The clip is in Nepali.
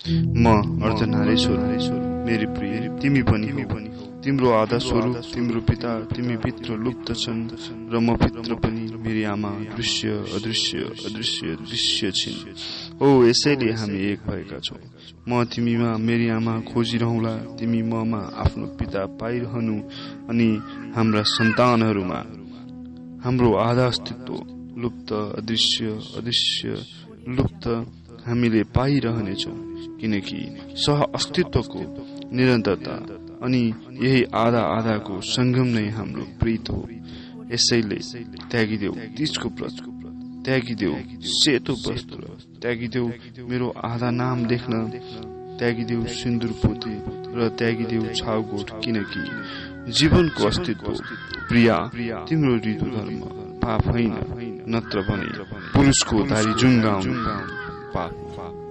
म अर्धनारी छोरो मेरी प्रिय तिमी पनि तिम्रो आधा स्वरूप तिम्रो पिता तिमी भित्र लुप्त छन् र म भित्र पनि मेरी आमा दृश्य अदृश्य अदृश्य दृश्य छिन्। ओ यसैले हामी एक भएका छौँ। म तिमीमा मेरी आमा खोजिरहला तिमी ममा आफ्नो पिता पाइरहनु अनि हाम्रा सन्तानहरूमा। हाम्रो आधा अस्तित्व लुप्त अदृश्य अदृश्य लुप्त हामीले पाइरहनेछौँ। किनकि सह अस्तित्वको निरन्तरता अनि यही आधा आधाको सङ्गम नै हाम्रो प्रीत हो। यसैले त्यागिदेऊ तिजको व्रत त्यागिदेऊ सेतो वस्त्र त्यागिदेऊ मेरो आधा नाम लेख्न त्यागिदेऊ सिन्दुर पोती र त्यागिदेऊ छाउगोठ। किनकि जीवनको अस्तित्व प्रिया तिम्रो ऋतु धर्म पाप होइन नत्र भने पुरुषको दारी जुङ्गाउनु पाप